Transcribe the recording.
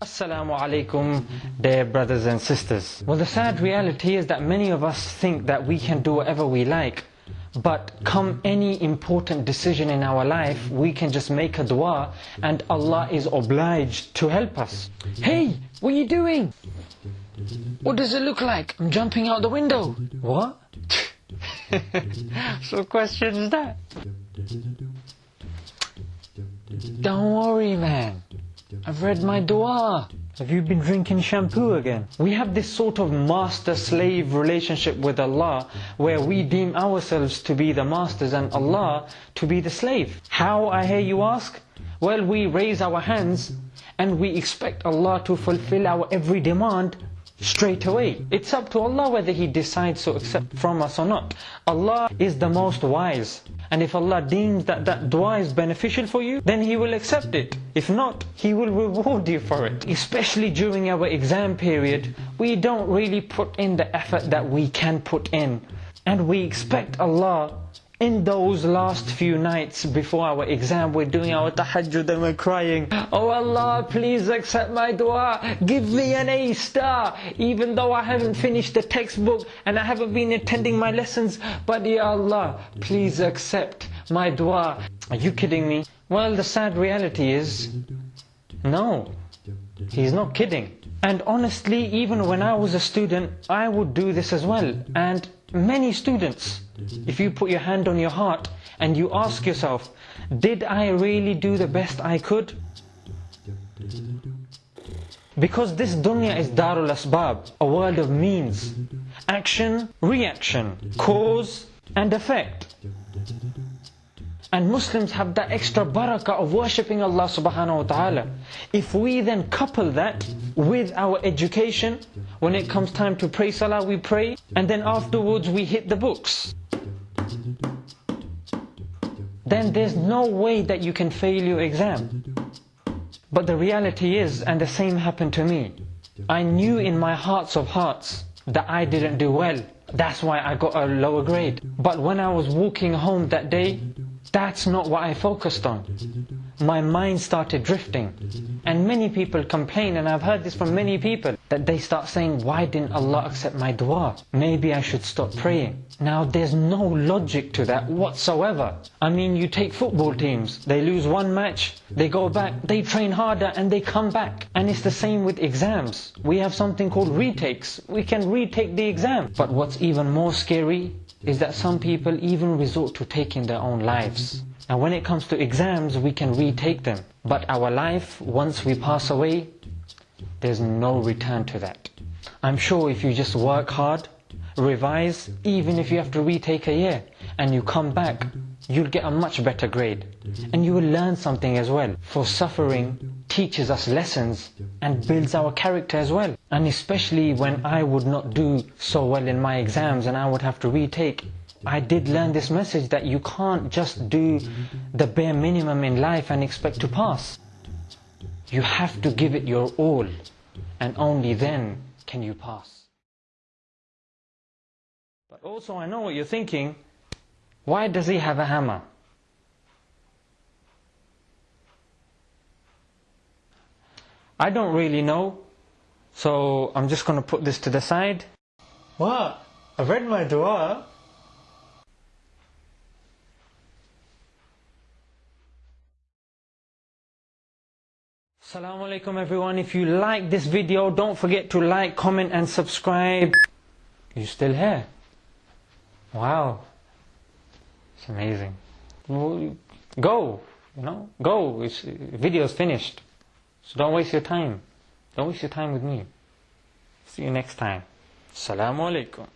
Assalamu alaikum, dear brothers and sisters. Well, the sad reality is that many of us think that we can do whatever we like. But come any important decision in our life, we can just make a dua and Allah is obliged to help us. Hey, what are you doing? What does it look like? I'm jumping out the window. What? so question is that? Don't worry, man. I've read my dua. Have you been drinking shampoo again? We have this sort of master-slave relationship with Allah where we deem ourselves to be the masters and Allah to be the slave. How, I hear you ask? Well, we raise our hands and we expect Allah to fulfill our every demand straight away. It's up to Allah whether He decides to accept from us or not. Allah is the most wise. And if Allah deems that that dua is beneficial for you, then He will accept it. If not, He will reward you for it. Especially during our exam period, we don't really put in the effort that we can put in. And we expect Allah in those last few nights before our exam, we're doing our tahajjud and we're crying, Oh Allah, please accept my dua, give me an A star, even though I haven't finished the textbook and I haven't been attending my lessons, but Ya Allah, please accept my dua. Are you kidding me? Well, the sad reality is, no, he's not kidding. And honestly, even when I was a student, I would do this as well. And many students, if you put your hand on your heart and you ask yourself, did I really do the best I could? Because this dunya is darul asbab, a world of means, action, reaction, cause and effect. And Muslims have that extra barakah of worshipping Allah subhanahu wa ta'ala. If we then couple that with our education, when it comes time to pray salah, we pray, and then afterwards we hit the books. Then there's no way that you can fail your exam. But the reality is, and the same happened to me, I knew in my hearts of hearts that I didn't do well. That's why I got a lower grade. But when I was walking home that day, that's not what I focused on. My mind started drifting. And many people complain, and I've heard this from many people, that they start saying, why didn't Allah accept my dua? Maybe I should stop praying. Now there's no logic to that whatsoever. I mean, you take football teams, they lose one match, they go back, they train harder and they come back. And it's the same with exams. We have something called retakes. We can retake the exam. But what's even more scary is that some people even resort to taking their own lives. And when it comes to exams, we can retake them. But our life, once we pass away, there's no return to that. I'm sure if you just work hard, revise, even if you have to retake a year, and you come back, you'll get a much better grade. And you will learn something as well. For suffering teaches us lessons and builds our character as well. And especially when I would not do so well in my exams and I would have to retake, I did learn this message that you can't just do the bare minimum in life and expect to pass. You have to give it your all and only then can you pass. But also I know what you're thinking, why does he have a hammer? I don't really know, so I'm just going to put this to the side. What? I've read my dua. Assalamu alaikum everyone. If you like this video, don't forget to like, comment and subscribe. You still here? Wow. It's amazing. Go, you know, go. It's, video's finished. So don't waste your time. Don't waste your time with me. See you next time. Assalamu alaikum.